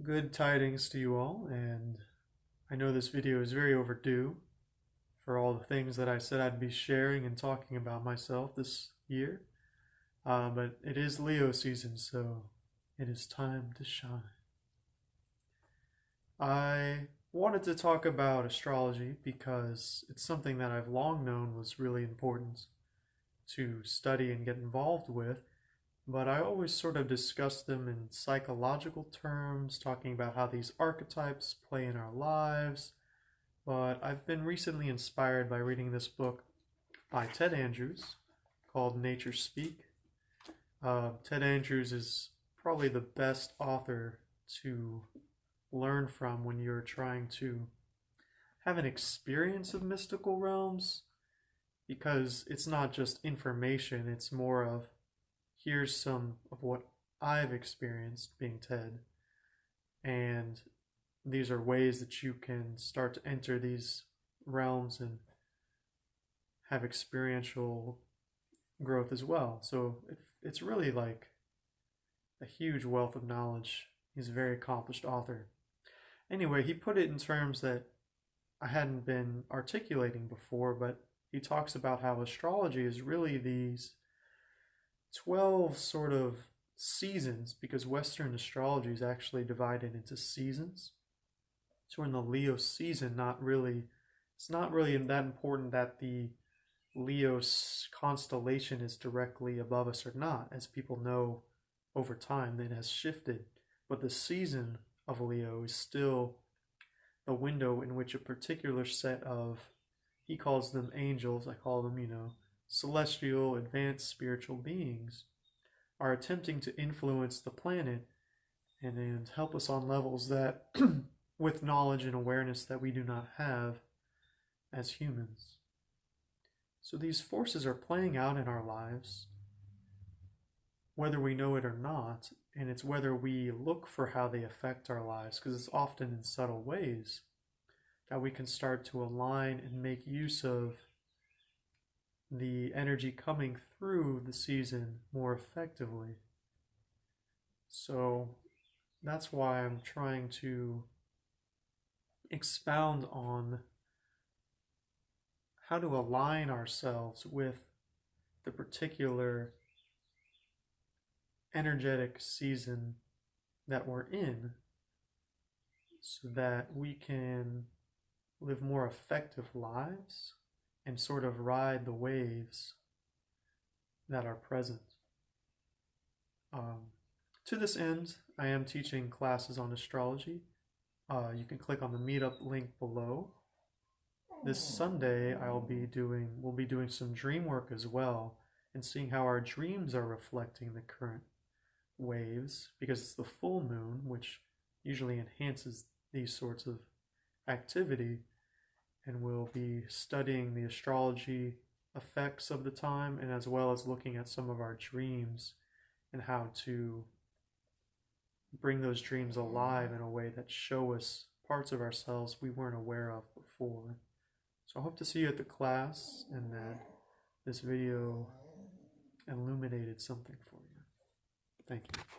Good tidings to you all, and I know this video is very overdue for all the things that I said I'd be sharing and talking about myself this year. Uh, but it is Leo season, so it is time to shine. I wanted to talk about astrology because it's something that I've long known was really important to study and get involved with but I always sort of discuss them in psychological terms, talking about how these archetypes play in our lives. But I've been recently inspired by reading this book by Ted Andrews called Nature Speak. Uh, Ted Andrews is probably the best author to learn from when you're trying to have an experience of mystical realms because it's not just information, it's more of here's some of what I've experienced being Ted. And these are ways that you can start to enter these realms and have experiential growth as well. So it's really like a huge wealth of knowledge. He's a very accomplished author. Anyway, he put it in terms that I hadn't been articulating before, but he talks about how astrology is really these 12 sort of seasons because Western astrology is actually divided into seasons. So in the Leo season, not really, it's not really that important that the Leo constellation is directly above us or not. As people know over time, it has shifted. But the season of Leo is still the window in which a particular set of, he calls them angels, I call them, you know, celestial, advanced spiritual beings are attempting to influence the planet and, and help us on levels that, with knowledge and awareness that we do not have as humans. So these forces are playing out in our lives, whether we know it or not, and it's whether we look for how they affect our lives, because it's often in subtle ways that we can start to align and make use of the energy coming through the season more effectively. So that's why I'm trying to expound on how to align ourselves with the particular energetic season that we're in so that we can live more effective lives and sort of ride the waves that are present. Um, to this end, I am teaching classes on astrology. Uh, you can click on the meetup link below. This Sunday, I'll be doing we'll be doing some dream work as well, and seeing how our dreams are reflecting the current waves because it's the full moon, which usually enhances these sorts of activity and we'll be studying the astrology effects of the time and as well as looking at some of our dreams and how to bring those dreams alive in a way that show us parts of ourselves we weren't aware of before. So I hope to see you at the class and that this video illuminated something for you. Thank you.